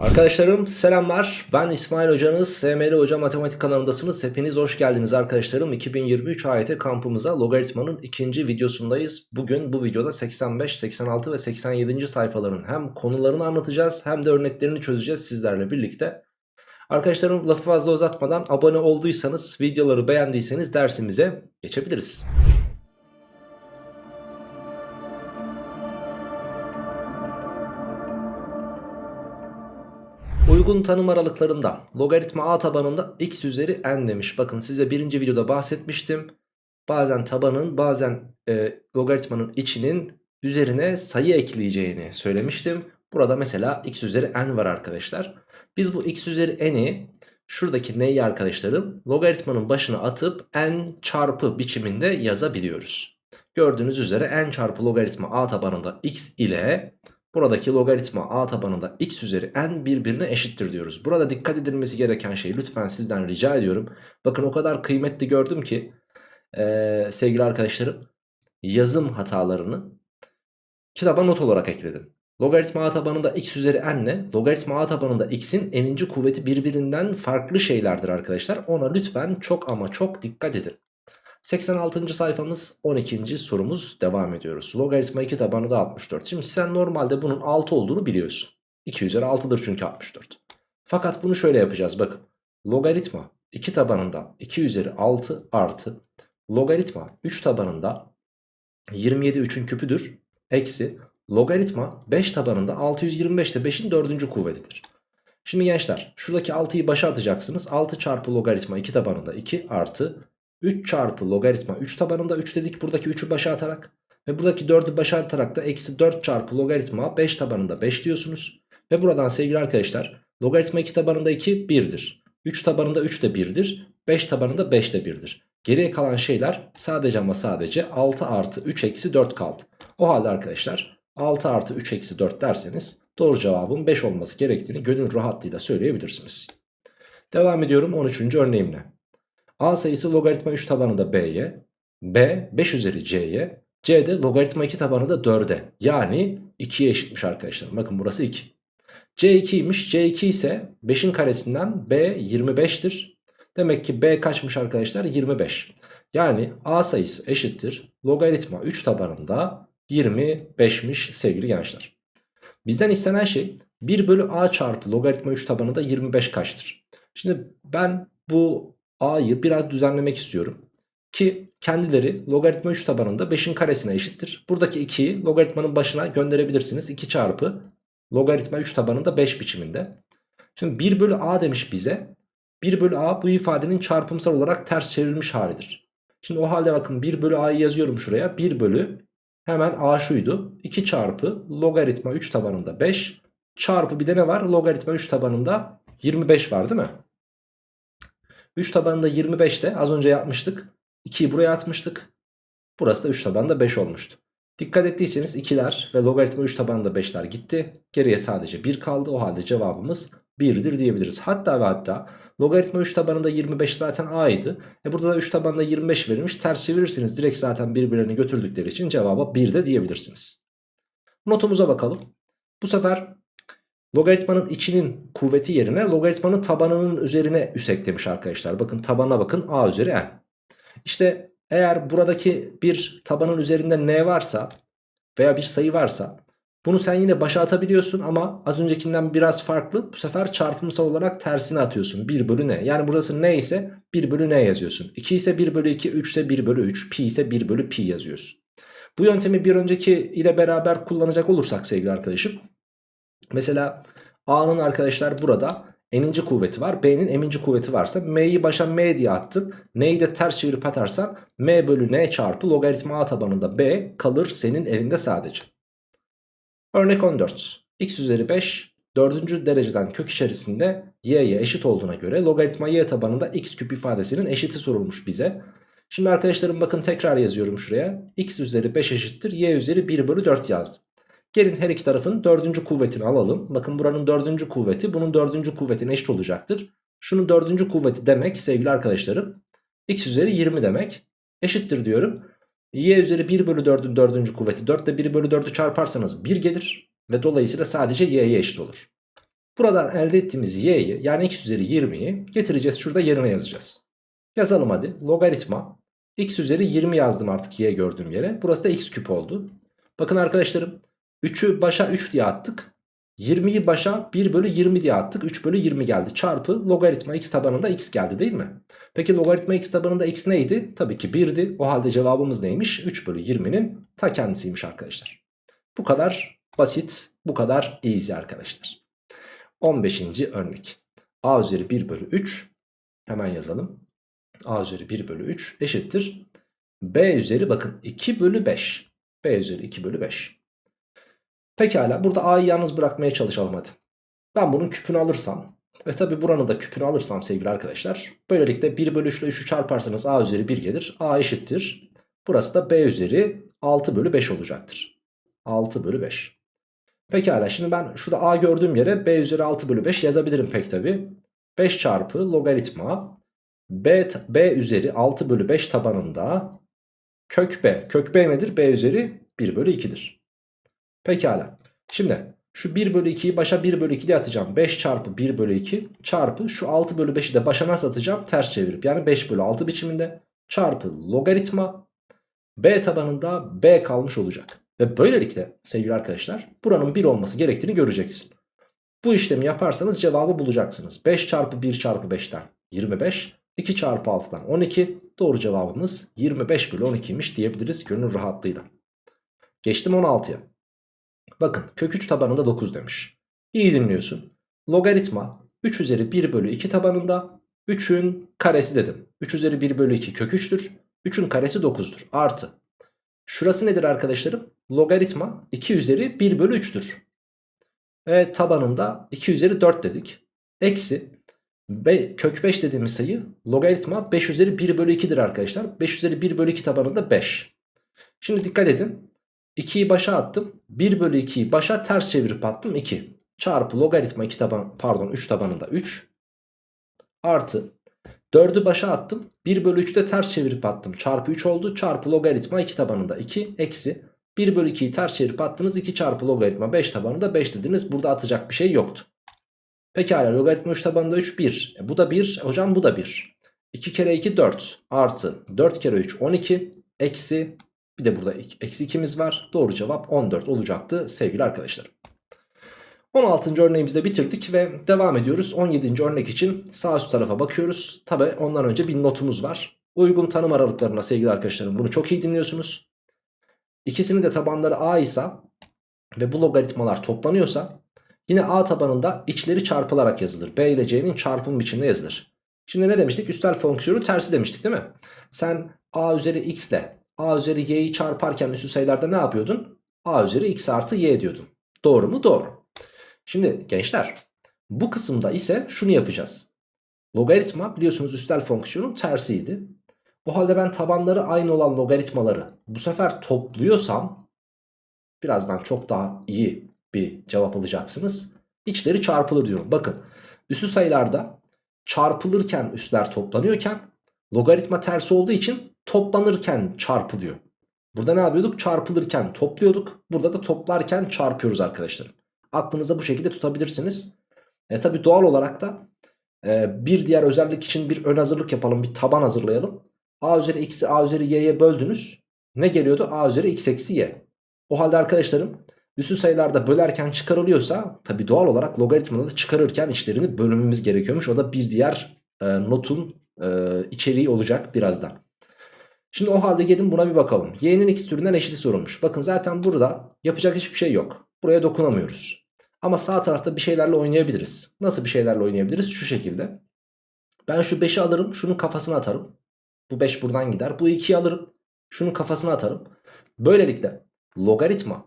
Arkadaşlarım selamlar. Ben İsmail Hocanız. SML Hoca Matematik kanalındasınız. Hepiniz hoş geldiniz arkadaşlarım. 2023 AYT kampımıza logaritmanın ikinci videosundayız. Bugün bu videoda 85, 86 ve 87. sayfaların hem konularını anlatacağız hem de örneklerini çözeceğiz sizlerle birlikte. Arkadaşlarım lafı fazla uzatmadan abone olduysanız, videoları beğendiyseniz dersimize geçebiliriz. Uygun tanım aralıklarında logaritma a tabanında x üzeri n demiş. Bakın size birinci videoda bahsetmiştim. Bazen tabanın bazen e, logaritmanın içinin üzerine sayı ekleyeceğini söylemiştim. Burada mesela x üzeri n var arkadaşlar. Biz bu x üzeri n'i şuradaki n'yi arkadaşlarım logaritmanın başına atıp n çarpı biçiminde yazabiliyoruz. Gördüğünüz üzere n çarpı logaritma a tabanında x ile Buradaki logaritma a tabanında x üzeri n birbirine eşittir diyoruz. Burada dikkat edilmesi gereken şey lütfen sizden rica ediyorum. Bakın o kadar kıymetli gördüm ki ee, sevgili arkadaşlarım yazım hatalarını kitaba not olarak ekledim. Logaritma a tabanında x üzeri n ile logaritma a tabanında x'in n'inci kuvveti birbirinden farklı şeylerdir arkadaşlar. Ona lütfen çok ama çok dikkat edin. 86. sayfamız 12. sorumuz devam ediyoruz. Logaritma 2 tabanı da 64. Şimdi sen normalde bunun 6 olduğunu biliyorsun. 2 üzeri 6'dır çünkü 64. Fakat bunu şöyle yapacağız bakın. Logaritma 2 tabanında 2 üzeri 6 artı logaritma 3 tabanında 27 3'ün küpüdür. Eksi logaritma 5 tabanında 625 de 5'in 4. kuvvetidir. Şimdi gençler şuradaki 6'yı başa atacaksınız. 6 çarpı logaritma 2 tabanında 2 artı 3 çarpı logaritma 3 tabanında 3 dedik buradaki 3'ü başa atarak. Ve buradaki 4'ü başa atarak da eksi 4 çarpı logaritma 5 tabanında 5 diyorsunuz. Ve buradan sevgili arkadaşlar logaritma 2 tabanında 2 1'dir. 3 tabanında 3 de 1'dir. 5 tabanında 5 de 1'dir. Geriye kalan şeyler sadece ama sadece 6 artı 3 eksi 4 kaldı. O halde arkadaşlar 6 artı 3 eksi 4 derseniz doğru cevabın 5 olması gerektiğini gönül rahatlığıyla söyleyebilirsiniz. Devam ediyorum 13. örneğimle. A sayısı logaritma 3 tabanında B'ye, B 5 üzeri C'ye, C de logaritma 2 tabanında 4'e. Yani 2'ye eşitmiş arkadaşlar. Bakın burası 2. C 2'ymiş. C 2 ise 5'in karesinden B 25'tir. Demek ki B kaçmış arkadaşlar? 25. Yani A sayısı eşittir. Logaritma 3 tabanında 25'miş sevgili gençler. Bizden istenen şey 1 bölü A çarpı logaritma 3 tabanında 25 kaçtır? Şimdi ben bu a'yı biraz düzenlemek istiyorum. Ki kendileri logaritma 3 tabanında 5'in karesine eşittir. Buradaki 2'yi logaritmanın başına gönderebilirsiniz. 2 çarpı logaritma 3 tabanında 5 biçiminde. Şimdi 1 bölü a demiş bize. 1 bölü a bu ifadenin çarpımsal olarak ters çevrilmiş halidir. Şimdi o halde bakın 1 bölü a'yı yazıyorum şuraya. 1 bölü hemen a şuydu. 2 çarpı logaritma 3 tabanında 5 çarpı bir de ne var? Logaritma 3 tabanında 25 var değil mi? 3 tabanında 25'te az önce yapmıştık. 2'yi buraya atmıştık. Burası da 3 tabanında 5 olmuştu. Dikkat ettiyseniz 2'ler ve logaritma 3 tabanında 5'ler gitti. Geriye sadece 1 kaldı. O halde cevabımız 1'dir diyebiliriz. Hatta ve hatta logaritma 3 tabanında 25 zaten a'ydı. E burada da 3 tabanında 25 verilmiş. Ters çevirirsiniz. Direkt zaten birbirlerini götürdükleri için cevaba 1 de diyebilirsiniz. Notumuza bakalım. Bu sefer Logaritmanın içinin kuvveti yerine logaritmanın tabanının üzerine üs eklemiş arkadaşlar. Bakın tabana bakın a üzeri n. İşte eğer buradaki bir tabanın üzerinde n varsa veya bir sayı varsa bunu sen yine başa atabiliyorsun ama az öncekinden biraz farklı. Bu sefer çarpımsal olarak tersine atıyorsun. 1 bölü n. Yani burası n ise 1 bölü n yazıyorsun. 2 ise 1 bölü 2, 3 ise 1 bölü 3, pi ise 1 bölü pi yazıyorsun. Bu yöntemi bir önceki ile beraber kullanacak olursak sevgili arkadaşım Mesela A'nın arkadaşlar burada n'inci kuvveti var. B'nin m'inci kuvveti varsa m'yi başa m diye attık. N'yi de ters çevirip atarsan m bölü n çarpı logaritma a tabanında b kalır senin elinde sadece. Örnek 14. x üzeri 5 dördüncü dereceden kök içerisinde y'ye eşit olduğuna göre logaritma y tabanında x küp ifadesinin eşiti sorulmuş bize. Şimdi arkadaşlarım bakın tekrar yazıyorum şuraya. x üzeri 5 eşittir y üzeri 1 bölü 4 yazdım. Gelin her iki tarafın dördüncü kuvvetini alalım. Bakın buranın dördüncü kuvveti bunun dördüncü kuvvetine eşit olacaktır. Şunun dördüncü kuvveti demek sevgili arkadaşlarım. X üzeri 20 demek. Eşittir diyorum. Y üzeri 1 bölü 4'ün dördüncü kuvveti. 4 ile 1 bölü 4'ü çarparsanız 1 gelir. Ve dolayısıyla sadece y'ye eşit olur. Buradan elde ettiğimiz y'yi yani x üzeri 20'yi getireceğiz şurada yerine yazacağız. Yazalım hadi logaritma x üzeri 20 yazdım artık y gördüğüm yere. Burası da x küp oldu. Bakın arkadaşlarım 3'ü başa 3 diye attık. 20'yi başa 1 bölü 20 diye attık. 3 bölü 20 geldi. Çarpı logaritma x tabanında x geldi değil mi? Peki logaritma x tabanında x neydi? Tabii ki 1'di. O halde cevabımız neymiş? 3 bölü 20'nin ta kendisiymiş arkadaşlar. Bu kadar basit, bu kadar easy arkadaşlar. 15. örnek. a üzeri 1 bölü 3 hemen yazalım. a üzeri 1 bölü 3 eşittir. b üzeri bakın 2 bölü 5. b üzeri 2 bölü 5. Pekala burada a'yı yalnız bırakmaya çalışalım hadi. Ben bunun küpünü alırsam ve tabi buranın da küpünü alırsam sevgili arkadaşlar. Böylelikle 1 bölü 3 ile 3'ü çarparsanız a üzeri 1 gelir. a eşittir. Burası da b üzeri 6 bölü 5 olacaktır. 6 bölü 5. Pekala şimdi ben şurada a gördüğüm yere b üzeri 6 bölü 5 yazabilirim pek tabi. 5 çarpı logaritma b, b üzeri 6 bölü 5 tabanında kök b. Kök b nedir? b üzeri 1 bölü 2'dir. Pekala. Şimdi şu 1 bölü 2'yi başa 1 bölü 2 diye atacağım. 5 çarpı 1 bölü 2 çarpı şu 6 bölü 5'i de başa nasıl atacağım? Ters çevirip yani 5 bölü 6 biçiminde çarpı logaritma b tabanında b kalmış olacak. Ve böylelikle sevgili arkadaşlar buranın 1 olması gerektiğini göreceksin. Bu işlemi yaparsanız cevabı bulacaksınız. 5 çarpı 1 çarpı 5'ten 25. 2 çarpı 6'dan 12. Doğru cevabımız 25 bölü 12'ymiş diyebiliriz gönül rahatlığıyla. Geçtim 16'ya. Bakın kök 3 tabanında 9 demiş. İyi dinliyorsun. Logaritma 3 üzeri 1 bölü 2 tabanında 3'ün karesi dedim. 3 üzeri 1 bölü 2 kök 3'tür. 3'ün karesi 9'dur. Artı. Şurası nedir arkadaşlarım? Logaritma 2 üzeri 1 bölü 3'tür. Ve tabanında 2 üzeri 4 dedik. Eksi Be, kök 5 dediğimiz sayı logaritma 5 üzeri 1 bölü 2'dir arkadaşlar. 5 üzeri 1 bölü 2 tabanında 5. Şimdi dikkat edin. 2'yi başa attım. 1 bölü 2'yi başa ters çevirip attım 2. Çarpı logaritma 2 taban pardon 3 tabanında 3. Artı 4'ü başa attım. 1 bölü 3'ü de ters çevirip attım. Çarpı 3 oldu. Çarpı logaritma 2 tabanında 2. Eksi 1 bölü 2'yi ters çevirip attınız. 2 çarpı logaritma 5 tabanında 5 dediniz. Burada atacak bir şey yoktu. Pekala logaritma 3 tabanında 3 1. E, bu da 1. Hocam bu da 1. 2 kere 2 4 artı 4 kere 3 12 eksi bir de burada eksi 2'miz var. Doğru cevap 14 olacaktı sevgili arkadaşlar. 16. örneğimizi de bitirdik ve devam ediyoruz. 17. örnek için sağ üst tarafa bakıyoruz. Tabi ondan önce bir notumuz var. Uygun tanım aralıklarına sevgili arkadaşlarım bunu çok iyi dinliyorsunuz. İkisinin de tabanları a ise ve bu logaritmalar toplanıyorsa yine a tabanında içleri çarpılarak yazılır. b ile c'nin çarpım biçiminde yazılır. Şimdi ne demiştik? Üstel fonksiyonu tersi demiştik değil mi? Sen a üzeri x ile a üzeri y'yi çarparken üstü sayılarda ne yapıyordun? a üzeri x artı y diyordun. Doğru mu? Doğru. Şimdi gençler bu kısımda ise şunu yapacağız. Logaritma biliyorsunuz üstel fonksiyonun tersiydi. O halde ben tabanları aynı olan logaritmaları bu sefer topluyorsam birazdan çok daha iyi bir cevap alacaksınız. İçleri çarpılır diyorum. Bakın üstü sayılarda çarpılırken üstler toplanıyorken logaritma tersi olduğu için toplanırken çarpılıyor. Burada ne yapıyorduk? Çarpılırken topluyorduk. Burada da toplarken çarpıyoruz arkadaşlar. Aklınıza bu şekilde tutabilirsiniz. E, tabi doğal olarak da e, bir diğer özellik için bir ön hazırlık yapalım. Bir taban hazırlayalım. A üzeri x'i A üzeri y'ye böldünüz. Ne geliyordu? A üzeri x eksi y. O halde arkadaşlarım üstü sayılarda bölerken çıkarılıyorsa tabi doğal olarak logaritmada da çıkarırken işlerini bölmemiz gerekiyormuş. O da bir diğer e, notun e, içeriği olacak birazdan. Şimdi o halde gelin buna bir bakalım. Y'nin x türünden eşiti sorulmuş. Bakın zaten burada yapacak hiçbir şey yok. Buraya dokunamıyoruz. Ama sağ tarafta bir şeylerle oynayabiliriz. Nasıl bir şeylerle oynayabiliriz? Şu şekilde. Ben şu 5'i alırım. Şunun kafasına atarım. Bu 5 buradan gider. Bu 2'yi alırım. Şunun kafasına atarım. Böylelikle logaritma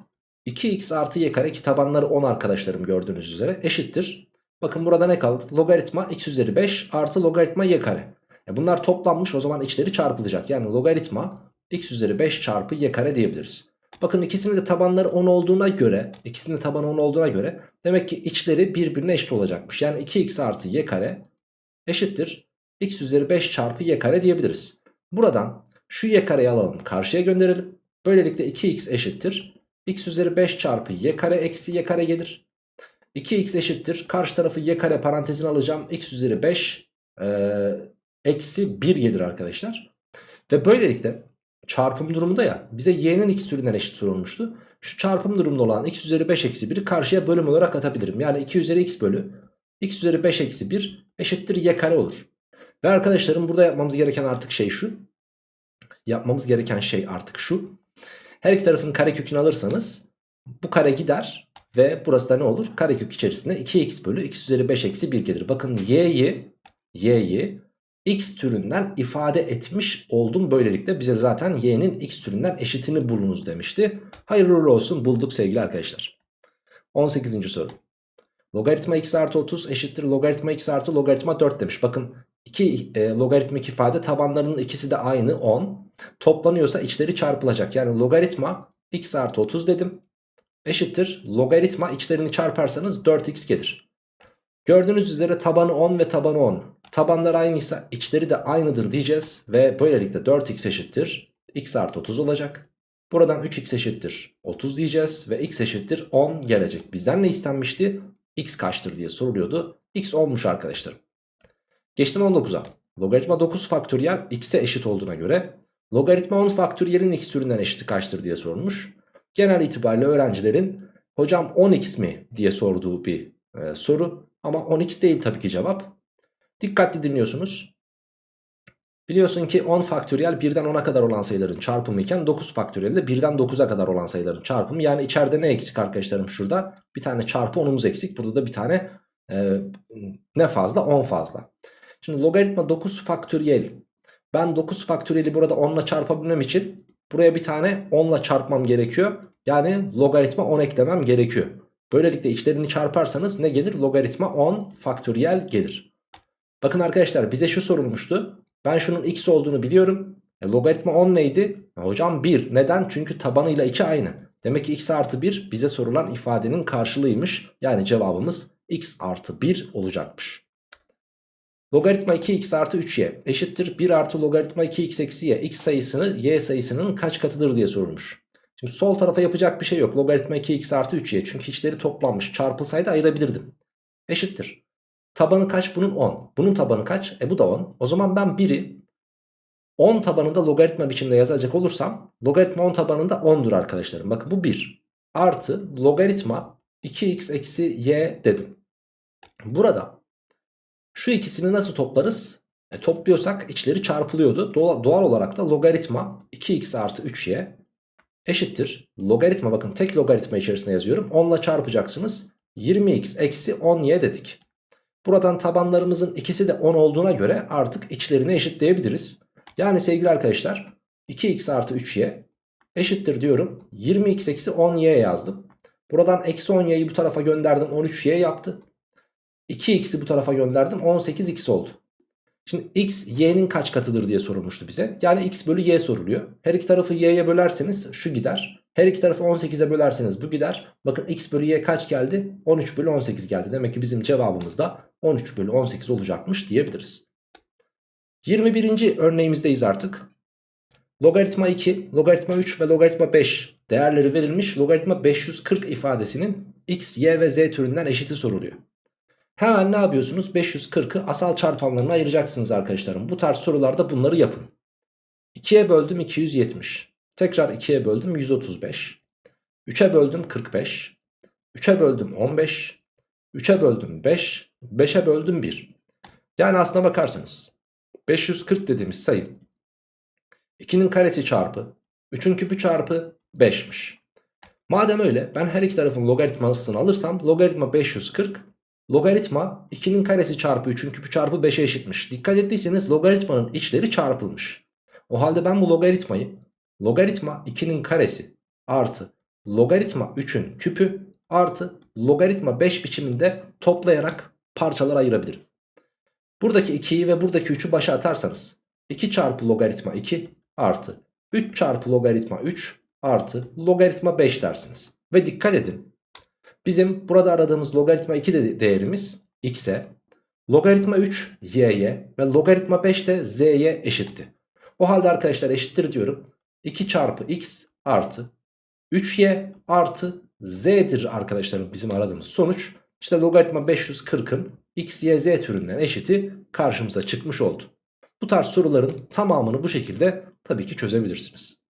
2x artı y kare ki tabanları 10 arkadaşlarım gördüğünüz üzere eşittir. Bakın burada ne kaldı? Logaritma x üzeri 5 artı logaritma y kare. Bunlar toplanmış o zaman içleri çarpılacak. Yani logaritma x üzeri 5 çarpı y kare diyebiliriz. Bakın ikisinin de tabanları 10 olduğuna göre ikisinin de tabanı 10 olduğuna göre demek ki içleri birbirine eşit olacakmış. Yani 2x artı y kare eşittir x üzeri 5 çarpı y kare diyebiliriz. Buradan şu y kareyi alalım karşıya gönderelim. Böylelikle 2x eşittir x üzeri 5 çarpı y kare eksi y kare gelir. 2x eşittir. Karşı tarafı y kare parantezine alacağım. x üzeri 5 e, eksi 1 gelir arkadaşlar. Ve böylelikle çarpım durumunda ya bize y'nin x türünden eşit sorulmuştu. Şu çarpım durumunda olan x üzeri 5 eksi 1'i karşıya bölüm olarak atabilirim. Yani 2 üzeri x bölü x üzeri 5 eksi 1 eşittir y kare olur. Ve arkadaşlarım burada yapmamız gereken artık şey şu. Yapmamız gereken şey artık şu. Her iki tarafın karekökünü alırsanız bu kare gider ve burası da ne olur? Karekök içerisinde 2x bölü x üzeri 5 eksi 1 gelir. Bakın y'yi y'yi x türünden ifade etmiş oldum böylelikle. Bize zaten y'nin x türünden eşitini bulunuz demişti. Hayırlı olsun bulduk sevgili arkadaşlar. 18. soru. Logaritma x artı 30 eşittir logaritma x artı logaritma 4 demiş. Bakın iki e, logaritmik ifade tabanlarının ikisi de aynı 10. Toplanıyorsa içleri çarpılacak. Yani logaritma x artı 30 dedim. Eşittir logaritma içlerini çarparsanız 4x gelir. Gördüğünüz üzere tabanı 10 ve tabanı 10. Tabanlar aynıysa içleri de aynıdır diyeceğiz. Ve böylelikle 4x eşittir x artı 30 olacak. Buradan 3x eşittir 30 diyeceğiz ve x eşittir 10 gelecek. Bizden ne istenmişti? x kaçtır diye soruluyordu. x olmuş arkadaşlarım. Geçtim 19'a. Logaritma 9 faktöriyel x'e eşit olduğuna göre logaritma 10 faktöriyelin x türünden eşiti kaçtır diye sorulmuş. Genel itibariyle öğrencilerin hocam 10x mi diye sorduğu bir e, soru. Ama 10x değil tabii ki cevap. Dikkatli dinliyorsunuz. Biliyorsun ki 10 faktöriyel 1'den 10'a kadar olan sayıların çarpımı iken 9 faktöriyel de 1'den 9'a kadar olan sayıların çarpımı. Yani içeride ne eksik arkadaşlarım şurada? Bir tane çarpı 10'umuz eksik. Burada da bir tane e, ne fazla? 10 fazla. Şimdi logaritma 9 faktöriyel. Ben 9 faktöriyeli burada 10 ile çarpabilmem için buraya bir tane 10 ile çarpmam gerekiyor. Yani logaritma 10 eklemem gerekiyor. Böylelikle içlerini çarparsanız ne gelir? Logaritma 10 faktöriyel gelir. Bakın arkadaşlar bize şu sorulmuştu. Ben şunun x olduğunu biliyorum. E, logaritma 10 neydi? E, hocam 1. Neden? Çünkü tabanıyla içi aynı. Demek ki x artı 1 bize sorulan ifadenin karşılığıymış. Yani cevabımız x artı 1 olacakmış. Logaritma 2x artı 3y eşittir 1 artı logaritma 2x eksi y. x sayısını y sayısının kaç katıdır diye sorulmuş. Şimdi sol tarafa yapacak bir şey yok. Logaritma 2x artı 3y. Çünkü içleri toplanmış. Çarpılsaydı ayırabilirdim. Eşittir. Tabanı kaç? Bunun 10. Bunun tabanı kaç? E bu da 10. O zaman ben 1'i 10 tabanında logaritma biçimde yazacak olursam logaritma 10 tabanında 10'dur arkadaşlarım. Bakın bu 1. Artı logaritma 2x eksi y dedim. Burada şu ikisini nasıl toplarız? E, topluyorsak içleri çarpılıyordu. Doğal, olarak da logaritma 2x artı 3y eşittir. Logaritma bakın tek logaritma içerisinde yazıyorum. 10 ile çarpacaksınız. 20x eksi 10y dedik. Buradan tabanlarımızın ikisi de 10 olduğuna göre artık içlerini eşitleyebiliriz. Yani sevgili arkadaşlar 2x artı 3y eşittir diyorum. 20x eksi 10y yazdım. Buradan eksi 10y'yi bu tarafa gönderdim 13y yaptı. 2x'i bu tarafa gönderdim 18x oldu. Şimdi x y'nin kaç katıdır diye sorulmuştu bize. Yani x bölü y soruluyor. Her iki tarafı y'ye bölerseniz şu gider. Her iki tarafı 18'e bölerseniz bu gider. Bakın x bölü y kaç geldi? 13 bölü 18 geldi. Demek ki bizim cevabımız da 13 bölü 18 olacakmış diyebiliriz. 21. örneğimizdeyiz artık. Logaritma 2, logaritma 3 ve logaritma 5 değerleri verilmiş. Logaritma 540 ifadesinin x, y ve z türünden eşiti soruluyor. Hemen ne yapıyorsunuz? 540'ı asal çarpanlarına ayıracaksınız arkadaşlarım. Bu tarz sorularda bunları yapın. 2'ye böldüm 270. Tekrar 2'ye böldüm 135. 3'e böldüm 45. 3'e böldüm 15. 3'e böldüm 5. 5'e böldüm 1. Yani aslına bakarsanız 540 dediğimiz sayı 2'nin karesi çarpı 3'ün küpü çarpı 5'miş. Madem öyle ben her iki tarafın logaritmasını alırsam logaritma 540 Logaritma 2'nin karesi çarpı 3'ün küpü çarpı 5'e eşitmiş. Dikkat ettiyseniz logaritmanın içleri çarpılmış. O halde ben bu logaritmayı logaritma 2'nin karesi artı logaritma 3'ün küpü artı logaritma 5 biçiminde toplayarak parçalara ayırabilirim. Buradaki 2'yi ve buradaki 3'ü başa atarsanız 2 çarpı logaritma 2 artı 3 çarpı logaritma 3 artı logaritma 5 dersiniz. Ve dikkat edin Bizim burada aradığımız logaritma 2 de değerimiz x'e, logaritma 3 y'ye ve logaritma 5 de z'ye eşitti. O halde arkadaşlar eşittir diyorum. 2 çarpı x artı 3y artı z'dir arkadaşlarım bizim aradığımız sonuç. İşte logaritma 540'ın x, y, z türünden eşiti karşımıza çıkmış oldu. Bu tarz soruların tamamını bu şekilde tabii ki çözebilirsiniz.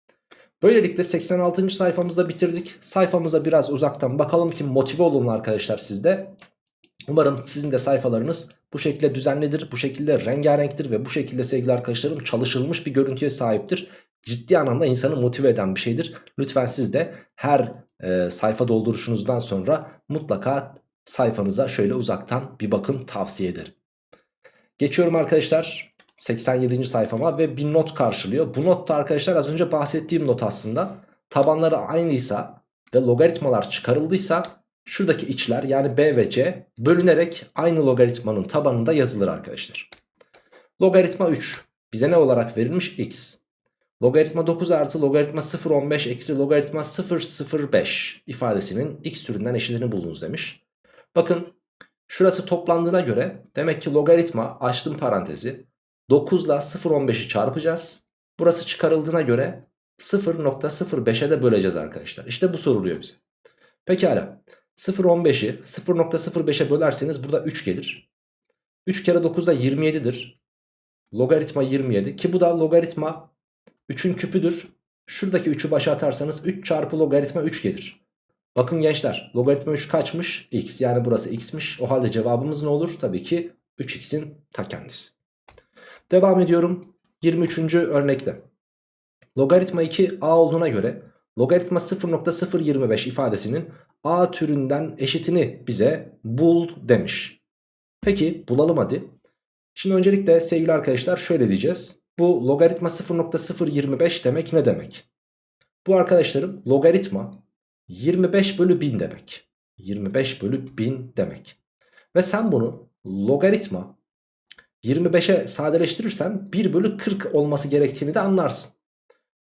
Böylelikle 86. sayfamızda bitirdik. Sayfamıza biraz uzaktan bakalım ki motive olun arkadaşlar sizde. Umarım sizin de sayfalarınız bu şekilde düzenlidir, bu şekilde rengarenktir ve bu şekilde sevgili arkadaşlarım çalışılmış bir görüntüye sahiptir. Ciddi anlamda insanı motive eden bir şeydir. Lütfen siz de her e, sayfa dolduruşunuzdan sonra mutlaka sayfanıza şöyle uzaktan bir bakın tavsiye ederim. Geçiyorum arkadaşlar 87. sayfama ve bir not karşılıyor. Bu not da arkadaşlar az önce bahsettiğim not aslında. Tabanları aynıysa ve logaritmalar çıkarıldıysa şuradaki içler yani b ve c bölünerek aynı logaritmanın tabanında yazılır arkadaşlar. Logaritma 3 bize ne olarak verilmiş? x. Logaritma 9 artı logaritma 0,15 eksi logaritma 0,05 ifadesinin x türünden eşitini bulunuz demiş. Bakın şurası toplandığına göre demek ki logaritma açtım parantezi 9 ile 0,15'i çarpacağız. Burası çıkarıldığına göre 0.05'e de böleceğiz arkadaşlar. İşte bu soruluyor bize. Pekala 0.15'i 0.05'e bölerseniz burada 3 gelir. 3 kere 9 da 27'dir. Logaritma 27 ki bu da logaritma 3'ün küpüdür. Şuradaki 3'ü başa atarsanız 3 çarpı logaritma 3 gelir. Bakın gençler logaritma 3 kaçmış? X yani burası x'miş. O halde cevabımız ne olur? Tabii ki 3x'in ta kendisi. Devam ediyorum 23. örnekte. Logaritma 2 a olduğuna göre logaritma 0.025 ifadesinin a türünden eşitini bize bul demiş. Peki bulalım hadi. Şimdi öncelikle sevgili arkadaşlar şöyle diyeceğiz. Bu logaritma 0.025 demek ne demek? Bu arkadaşlarım logaritma 25 bölü 1000 demek. 25 bölü 1000 demek. Ve sen bunu logaritma 25'e sadeleştirirsen 1 bölü 40 olması gerektiğini de anlarsın.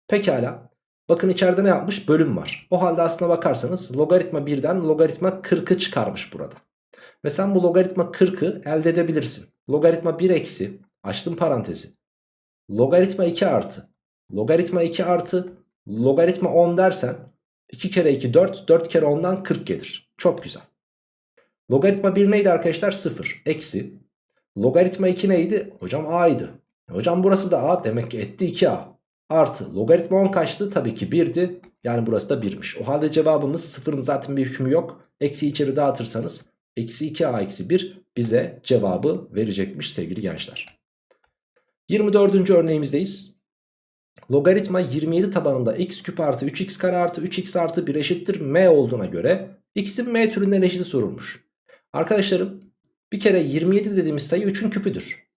Pekala. Bakın içeride ne yapmış? Bölüm var. O halde aslına bakarsanız logaritma 1'den logaritma 40'ı çıkarmış burada. Ve sen bu logaritma 40'ı elde edebilirsin. Logaritma 1 eksi açtım parantezi. Logaritma 2 artı. Logaritma 2 artı. Logaritma 10 dersen 2 kere 2 4. 4 kere 10'dan 40 gelir. Çok güzel. Logaritma 1 neydi arkadaşlar? 0. Eksi. Logaritma 2 neydi? Hocam a'ydı. E hocam burası da a. Demek ki etti 2a. Artı. Logaritma 10 kaçtı? Tabii ki 1'di. Yani burası da 1'miş. O halde cevabımız 0'ın zaten bir hükmü yok. Eksi içeri dağıtırsanız eksi 2a eksi 1 bize cevabı verecekmiş sevgili gençler. 24. örneğimizdeyiz. Logaritma 27 tabanında x küp artı 3x kare artı 3x artı 1 eşittir m olduğuna göre x'in m türünden eşiti sorulmuş. Arkadaşlarım bir kere 27 dediğimiz sayı 3'ün küpüdür.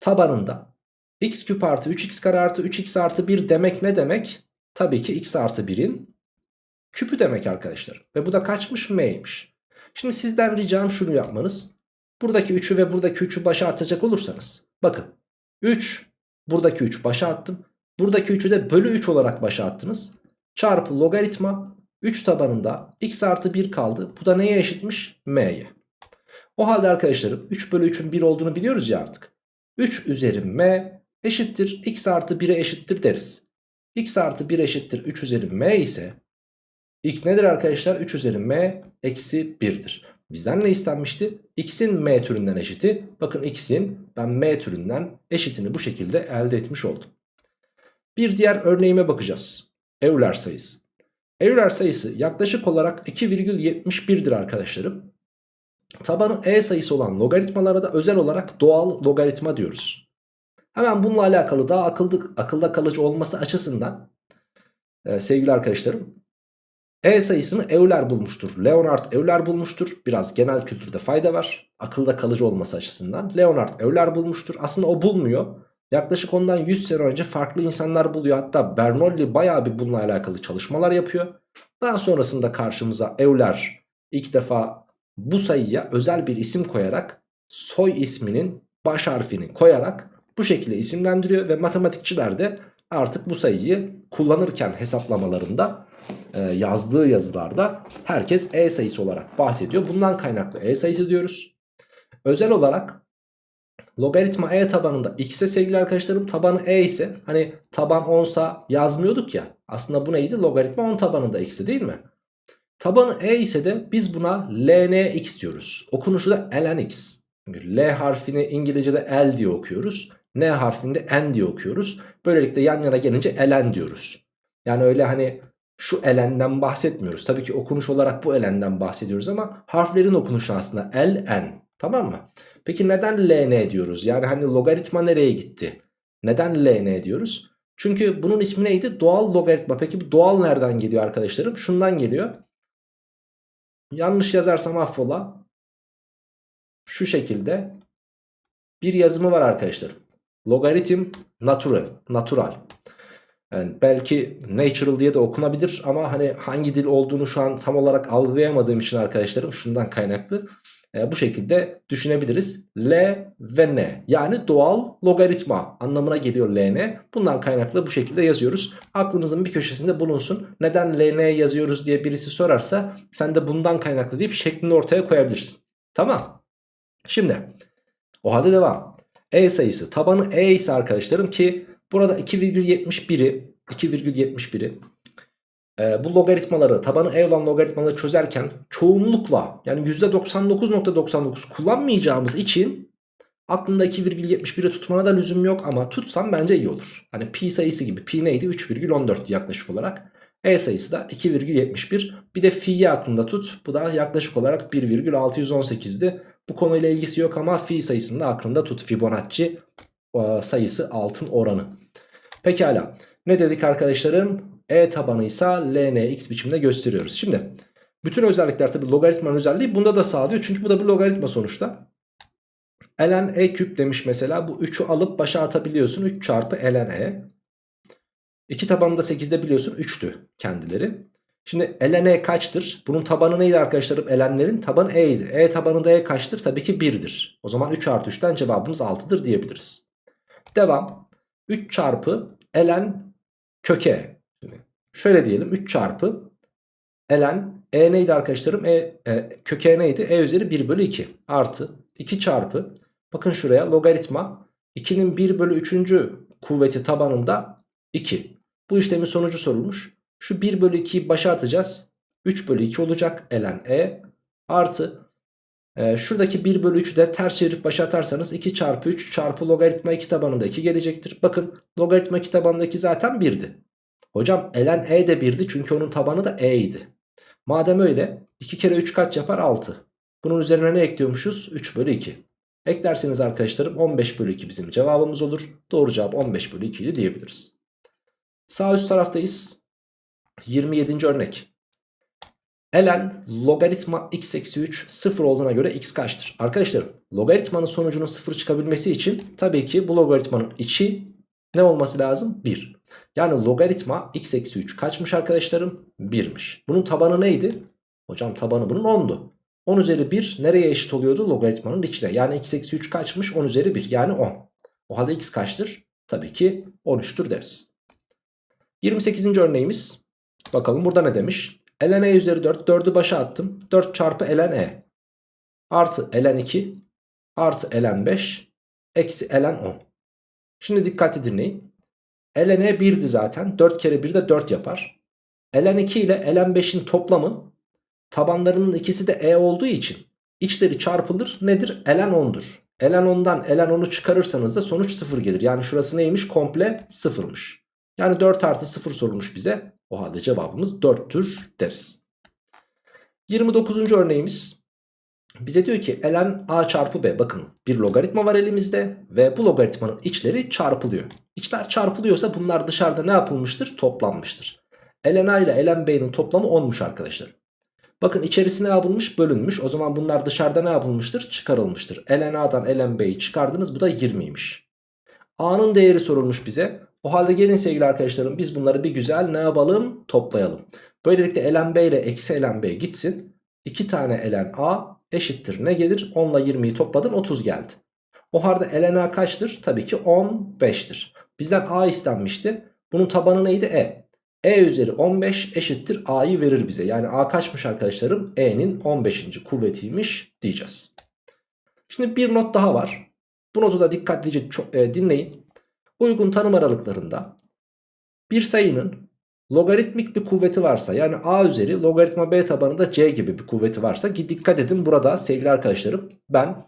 Tabanında x küp artı 3x kare artı 3x artı 1 demek ne demek? Tabii ki x artı 1'in küpü demek arkadaşlar. Ve bu da kaçmış? m'ymiş. Şimdi sizden ricam şunu yapmanız. Buradaki 3'ü ve buradaki 3'ü başa atacak olursanız. Bakın 3 buradaki 3 başa attım. Buradaki 3'ü de bölü 3 olarak başa attınız. Çarpı logaritma 3 tabanında x artı 1 kaldı. Bu da neye eşitmiş? m'ye. O halde arkadaşlarım 3 bölü 3'ün 1 olduğunu biliyoruz ya artık. 3 üzeri m eşittir x artı 1'e eşittir deriz. x artı 1 eşittir 3 üzeri m ise x nedir arkadaşlar? 3 üzeri m eksi 1'dir. Bizden ne istenmişti? x'in m türünden eşiti. Bakın x'in ben m türünden eşitini bu şekilde elde etmiş oldum. Bir diğer örneğime bakacağız. Euler sayısı. Euler sayısı yaklaşık olarak 2,71'dir arkadaşlarım. Tabanı e sayısı olan logaritmalara da özel olarak doğal logaritma diyoruz. Hemen bununla alakalı daha akılda, akılda kalıcı olması açısından e, sevgili arkadaşlarım e sayısını Euler bulmuştur. Leonard Euler bulmuştur. Biraz genel kültürde fayda var. Akılda kalıcı olması açısından. Leonard Euler bulmuştur. Aslında o bulmuyor. Yaklaşık ondan 100 sene önce farklı insanlar buluyor. Hatta Bernoulli bayağı bir bununla alakalı çalışmalar yapıyor. Daha sonrasında karşımıza Euler ilk defa bu sayıya özel bir isim koyarak soy isminin baş harfini koyarak bu şekilde isimlendiriyor ve matematikçiler de artık bu sayıyı kullanırken hesaplamalarında e, yazdığı yazılarda herkes e sayısı olarak bahsediyor. Bundan kaynaklı e sayısı diyoruz. Özel olarak logaritma e tabanında x'e sevgili arkadaşlarım tabanı e ise hani taban 10 sa yazmıyorduk ya. Aslında bu neydi? Logaritma 10 tabanında x'e değil mi? Tabanı e ise de biz buna lnx diyoruz. Okunuşu da lnx. Çünkü L harfini İngilizce'de L diye okuyoruz. N harfini de N diye okuyoruz. Böylelikle yan yana gelince ln diyoruz. Yani öyle hani şu elenden bahsetmiyoruz. Tabii ki okunuş olarak bu elenden bahsediyoruz ama harflerin okunuşu aslında ln. Tamam mı? Peki neden ln diyoruz? Yani hani logaritma nereye gitti? Neden ln diyoruz? Çünkü bunun ismi neydi? Doğal logaritma. Peki bu doğal nereden geliyor arkadaşlarım? Şundan geliyor. Yanlış yazarsam affola. Şu şekilde bir yazımı var arkadaşlar. Logaritm natural. Natural. Yani belki natural diye de okunabilir ama hani hangi dil olduğunu şu an tam olarak algılayamadığım için arkadaşlarım şundan kaynaklı e, bu şekilde düşünebiliriz. L ve N yani doğal logaritma anlamına geliyor LN. Bundan kaynaklı bu şekilde yazıyoruz. Aklınızın bir köşesinde bulunsun. Neden LN yazıyoruz diye birisi sorarsa sen de bundan kaynaklı deyip şeklini ortaya koyabilirsin. Tamam. Şimdi o halde devam. E sayısı tabanı E ise arkadaşlarım ki burada 2,71'i 2,71'i e, bu logaritmaları tabanı e olan logaritmaları çözerken çoğunlukla yani %99.99 kullanmayacağımız için aklında 2,71'i tutmana da lüzum yok ama tutsam bence iyi olur. Hani pi sayısı gibi pi neydi 3,14 yaklaşık olarak. E sayısı da 2,71 bir de fi'yi aklında tut bu da yaklaşık olarak 1,618'di. Bu konuyla ilgisi yok ama fi sayısını da aklında tut Fibonacci sayısı altın oranı. Pekala ne dedik arkadaşlarım e tabanı ise lnx biçimde gösteriyoruz. Şimdi bütün özellikler tabi logaritmanın özelliği bunda da sağlıyor. Çünkü bu da bir logaritma sonuçta. ln e küp demiş mesela. Bu 3'ü alıp başa atabiliyorsun. 3 çarpı ln e. 2 tabanı da 8'de biliyorsun 3'tü kendileri. Şimdi ln e kaçtır? Bunun tabanı neydi arkadaşlarım? ln'lerin tabanı e'ydi. E tabanında e kaçtır? Tabii ki 1'dir. O zaman 3 artı 3'ten cevabımız 6'dır diyebiliriz. Devam. 3 çarpı ln köke. Şöyle diyelim 3 çarpı ln e neydi arkadaşlarım? E, e, köke neydi? E üzeri 1 bölü 2 artı 2 çarpı bakın şuraya logaritma 2'nin 1 bölü 3. kuvveti tabanında 2. Bu işlemin sonucu sorulmuş. Şu 1 bölü 2'yi başa atacağız. 3 bölü 2 olacak ln e artı e, şuradaki 1 bölü 3'ü de ters çevirip başa atarsanız 2 çarpı 3 çarpı logaritma 2 tabanında 2 gelecektir. Bakın logaritma 2 tabanında 2 zaten 1'di. Hocam ln e de 1'di çünkü onun tabanı da e idi. Madem öyle 2 kere 3 kaç yapar 6. Bunun üzerine ne ekliyormuşuz? 3 bölü 2. Eklerseniz arkadaşlarım 15 bölü 2 bizim cevabımız olur. Doğru cevap 15 bölü 2 diyebiliriz. Sağ üst taraftayız. 27. örnek. Ln logaritma x eksi 3 sıfır olduğuna göre x kaçtır? Arkadaşlarım logaritmanın sonucunun sıfır çıkabilmesi için tabii ki bu logaritmanın içi ne olması lazım? 1. Yani logaritma x eksi 3 kaçmış arkadaşlarım? 1'miş. Bunun tabanı neydi? Hocam tabanı bunun 10'du. 10 üzeri 1 nereye eşit oluyordu? Logaritmanın içine. Yani x eksi 3 kaçmış? 10 üzeri 1 yani 10. O halde x kaçtır? Tabii ki 13'tür deriz. 28. örneğimiz. Bakalım burada ne demiş? Ln e üzeri 4. 4'ü başa attım. 4 çarpı ln e. Artı ln 2. Artı ln 5. Eksi ln 10. Şimdi dikkatli dinleyin. ln e 1'di zaten. 4 kere 1 de 4 yapar. ln 2 ile ln 5'in toplamı tabanlarının ikisi de e olduğu için içleri çarpılır. Nedir? ln 10'dur. ln 10'dan ln 10'u çıkarırsanız da sonuç 0 gelir. Yani şurası neymiş? Komple 0'mış. Yani 4 artı 0 sorulmuş bize. O halde cevabımız 4'tür deriz. 29. örneğimiz. Bize diyor ki ln a çarpı b bakın bir logaritma var elimizde ve bu logaritmanın içleri çarpılıyor. İçler çarpılıyorsa bunlar dışarıda ne yapılmıştır? Toplanmıştır. ln a ile ln b'nin toplamı 10'muş arkadaşlar. Bakın içerisine yapılmış bölünmüş o zaman bunlar dışarıda ne yapılmıştır? Çıkarılmıştır. ln a'dan ln b'yi çıkardınız bu da 20'ymiş. a'nın değeri sorulmuş bize. O halde gelin sevgili arkadaşlarım biz bunları bir güzel ne yapalım? Toplayalım. Böylelikle ln b ile eksi ln b gitsin. 2 tane ln a eşittir ne gelir? 10 ile 20'yi topladın 30 geldi. O halde ln a kaçtır? Tabii ki 15'tir. Bizden a istenmişti. Bunun tabanı neydi? E. E üzeri 15 eşittir a'yı verir bize. Yani a kaçmış arkadaşlarım? E'nin 15. kuvvetiymiş diyeceğiz. Şimdi bir not daha var. Bu notu da dikkatlice e, dinleyin. Uygun tanım aralıklarında bir sayının logaritmik bir kuvveti varsa yani a üzeri logaritma b tabanında c gibi bir kuvveti varsa ki dikkat edin burada sevgili arkadaşlarım ben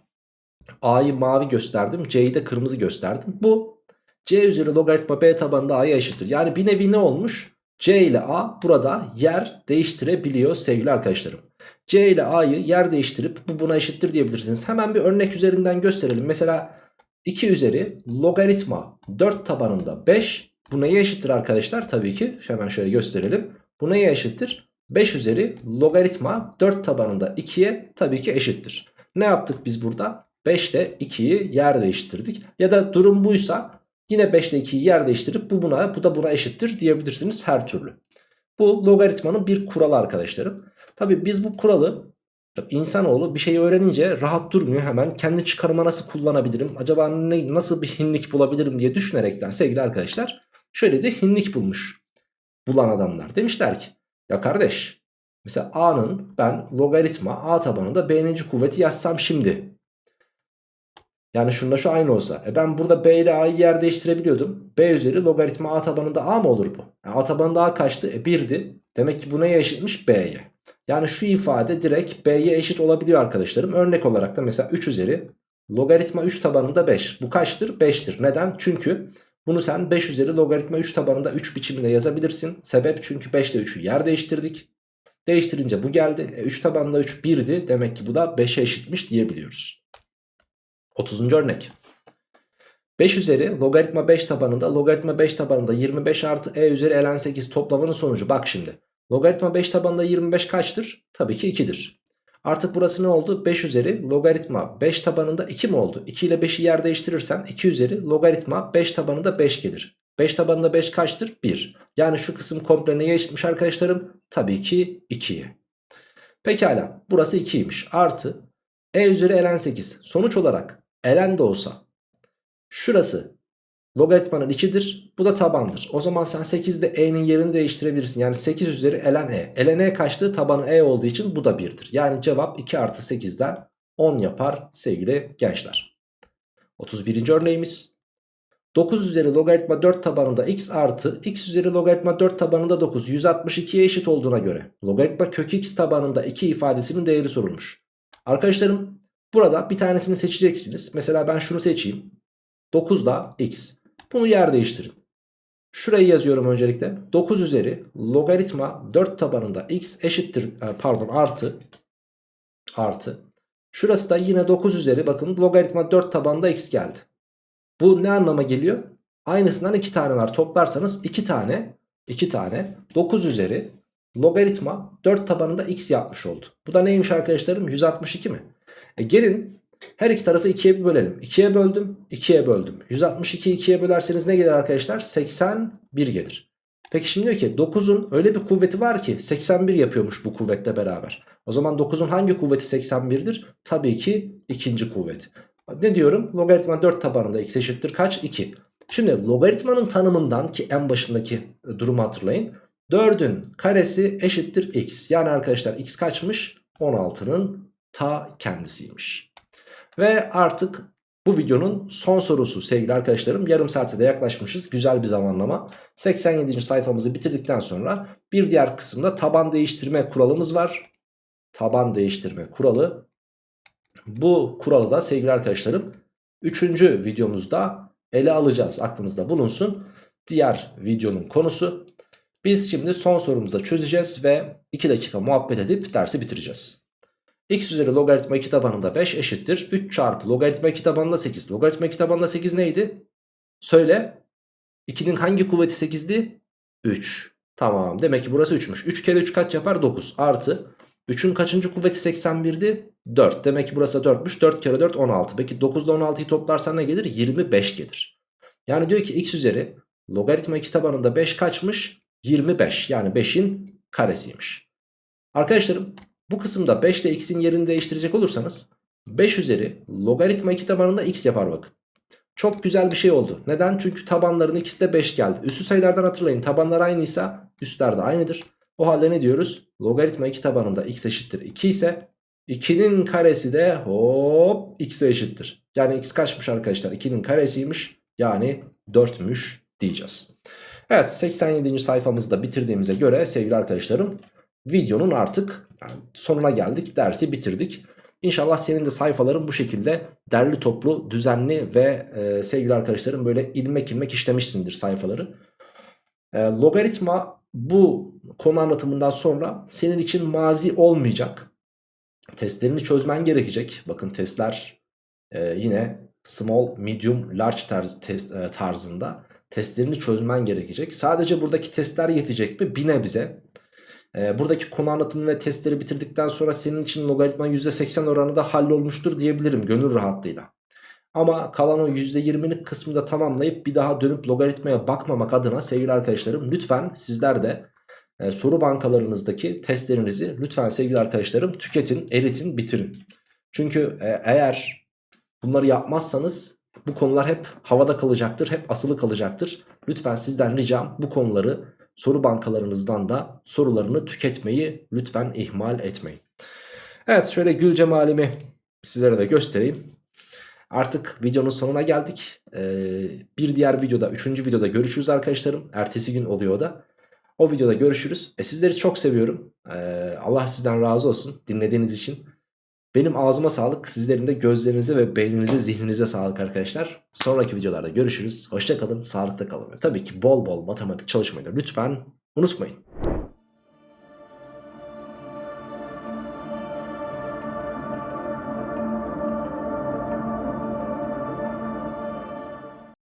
a'yı mavi gösterdim c'yi de kırmızı gösterdim. Bu c üzeri logaritma b tabanında a'ya eşittir. Yani bir nevi ne olmuş? c ile a burada yer değiştirebiliyor sevgili arkadaşlarım. c ile a'yı yer değiştirip bu buna eşittir diyebilirsiniz. Hemen bir örnek üzerinden gösterelim. Mesela 2 üzeri logaritma 4 tabanında 5 bu neye eşittir arkadaşlar? Tabii ki hemen şöyle gösterelim. Bu neye eşittir? 5 üzeri logaritma 4 tabanında 2'ye tabii ki eşittir. Ne yaptık biz burada? 5 ile 2'yi yer değiştirdik. Ya da durum buysa yine 5 ile 2'yi yer değiştirip bu buna bu da buna eşittir diyebilirsiniz her türlü. Bu logaritmanın bir kuralı arkadaşlarım. Tabii biz bu kuralı İnsanoğlu bir şeyi öğrenince rahat durmuyor. Hemen kendi çıkarıma nasıl kullanabilirim? Acaba ne, nasıl bir hinlik bulabilirim diye düşünerekten sevgili arkadaşlar şöyle de hinlik bulmuş bulan adamlar. Demişler ki ya kardeş mesela a'nın ben logaritma a tabanında b'ninci kuvveti yazsam şimdi? Yani şununla şu aynı olsa e ben burada b ile a'yı yer değiştirebiliyordum. B üzeri logaritma a tabanında a mı olur bu? Yani a tabanında a kaçtı? E 1'di demek ki bu neye eşitmiş? B'ye yani şu ifade direkt b'ye eşit olabiliyor arkadaşlarım. Örnek olarak da mesela 3 üzeri logaritma 3 tabanında 5. Bu kaçtır? 5'tir. Neden? Çünkü bunu sen 5 üzeri logaritma 3 tabanında 3 biçiminde yazabilirsin. Sebep çünkü 5 ile 3'ü yer değiştirdik. Değiştirince bu geldi. E 3 tabanında 3 1'di. Demek ki bu da 5'e eşitmiş diyebiliyoruz. 30. örnek. 5 üzeri logaritma 5 tabanında logaritma 5 tabanında 25 artı e üzeri ln 8 toplamanın sonucu. Bak şimdi. Logaritma 5 tabanında 25 kaçtır? Tabii ki 2'dir. Artık burası ne oldu? 5 üzeri logaritma 5 tabanında 2 mi oldu? 2 ile 5'i yer değiştirirsen 2 üzeri logaritma 5 tabanında 5 gelir. 5 tabanında 5 kaçtır? 1. Yani şu kısım komple neye eşitmiş arkadaşlarım? Tabii ki 2'ye. Pekala burası 2'ymiş. Artı e üzeri ln 8. Sonuç olarak ln de olsa şurası logaritmanın içidir. Bu da tabandır. O zaman sen 8'de e'nin yerini değiştirebilirsin. Yani 8 üzeri ln e. ln e kaçtı? Tabanı e olduğu için bu da 1'dir. Yani cevap 2 artı 8'den 10 yapar sevgili gençler. 31. örneğimiz. 9 üzeri logaritma 4 tabanında x artı x üzeri logaritma 4 tabanında 9 162'ye eşit olduğuna göre logaritma kök x tabanında 2 ifadesinin değeri sorulmuş. Arkadaşlarım burada bir tanesini seçeceksiniz. Mesela ben şunu seçeyim. 9 da x. Bunu yer değiştirin. Şurayı yazıyorum öncelikle. 9 üzeri logaritma 4 tabanında x eşittir e, pardon artı artı. Şurası da yine 9 üzeri bakın logaritma 4 tabanında x geldi. Bu ne anlama geliyor? Aynısından 2 tane var. Toplarsanız 2 tane 2 tane 9 üzeri logaritma 4 tabanında x yapmış oldu. Bu da neymiş arkadaşlarım? 162 mi? E gelin her iki tarafı 2'ye bölelim. 2'ye böldüm, 2'ye böldüm. 162'yi 2'ye bölerseniz ne gelir arkadaşlar? 81 gelir. Peki şimdi diyor ki 9'un öyle bir kuvveti var ki 81 yapıyormuş bu kuvvetle beraber. O zaman 9'un hangi kuvveti 81'dir? Tabii ki ikinci kuvvet. Ne diyorum? Logaritma 4 tabanında x eşittir kaç? 2. Şimdi logaritmanın tanımından ki en başındaki durumu hatırlayın. 4'ün karesi eşittir x. Yani arkadaşlar x kaçmış? 16'nın ta kendisiymiş. Ve artık bu videonun son sorusu sevgili arkadaşlarım. Yarım saate de yaklaşmışız. Güzel bir zamanlama. 87. sayfamızı bitirdikten sonra bir diğer kısımda taban değiştirme kuralımız var. Taban değiştirme kuralı. Bu kuralı da sevgili arkadaşlarım 3. videomuzda ele alacağız. Aklınızda bulunsun. Diğer videonun konusu. Biz şimdi son sorumuzu çözeceğiz ve 2 dakika muhabbet edip dersi bitireceğiz x üzeri logaritma 2 tabanında 5 eşittir. 3 çarpı logaritma 2 tabanında 8. Logaritma 2 tabanında 8 neydi? Söyle. 2'nin hangi kuvveti 8'di? 3. Tamam demek ki burası 3'müş. 3 kere 3 kaç yapar? 9 artı. 3'ün kaçıncı kuvveti 81'di? 4. Demek ki burası 4'müş. 4 kere 4 16. Peki 9 ile 16'yı toplarsan ne gelir? 25 gelir. Yani diyor ki x üzeri logaritma 2 tabanında 5 kaçmış? 25. Yani 5'in karesiymiş. Arkadaşlarım bu kısımda 5 ile x'in yerini değiştirecek olursanız 5 üzeri logaritma 2 tabanında x yapar bakın. Çok güzel bir şey oldu. Neden? Çünkü tabanların ikisi de 5 geldi. Üstü sayılardan hatırlayın. Tabanlar aynıysa üstler de aynıdır. O halde ne diyoruz? Logaritma 2 tabanında x eşittir 2 ise 2'nin karesi de hop x'e eşittir. Yani x kaçmış arkadaşlar? 2'nin karesiymiş. Yani 4'müş diyeceğiz. Evet 87. sayfamızı da bitirdiğimize göre sevgili arkadaşlarım videonun artık sonuna geldik. Dersi bitirdik. İnşallah senin de sayfaların bu şekilde derli toplu, düzenli ve e, sevgili arkadaşlarım böyle ilmek ilmek işlemişsindir sayfaları. E, logaritma bu konu anlatımından sonra senin için mazi olmayacak. Testlerini çözmen gerekecek. Bakın testler e, yine small, medium, large tarz, test, e, tarzında testlerini çözmen gerekecek. Sadece buradaki testler yetecek mi? Bir nebze. E, buradaki konu anlatımı ve testleri bitirdikten sonra senin için logaritma %80 oranında hallolmuştur diyebilirim gönül rahatlığıyla. Ama kalan o %20'lik kısmı da tamamlayıp bir daha dönüp logaritmaya bakmamak adına sevgili arkadaşlarım lütfen sizler de e, soru bankalarınızdaki testlerinizi lütfen sevgili arkadaşlarım tüketin, eritin, bitirin. Çünkü e, eğer bunları yapmazsanız bu konular hep havada kalacaktır, hep asılı kalacaktır. Lütfen sizden ricam bu konuları soru bankalarınızdan da sorularını tüketmeyi lütfen ihmal etmeyin. Evet şöyle gül cemalimi sizlere de göstereyim. Artık videonun sonuna geldik. Ee, bir diğer videoda, üçüncü videoda görüşürüz arkadaşlarım. Ertesi gün oluyor da. O videoda görüşürüz. E, sizleri çok seviyorum. Ee, Allah sizden razı olsun dinlediğiniz için. Benim ağzıma sağlık. Sizlerin de gözlerinize ve beyninize, zihninize sağlık arkadaşlar. Sonraki videolarda görüşürüz. Hoşçakalın, sağlıkta kalın. Tabii ki bol bol matematik çalışmayı da lütfen unutmayın.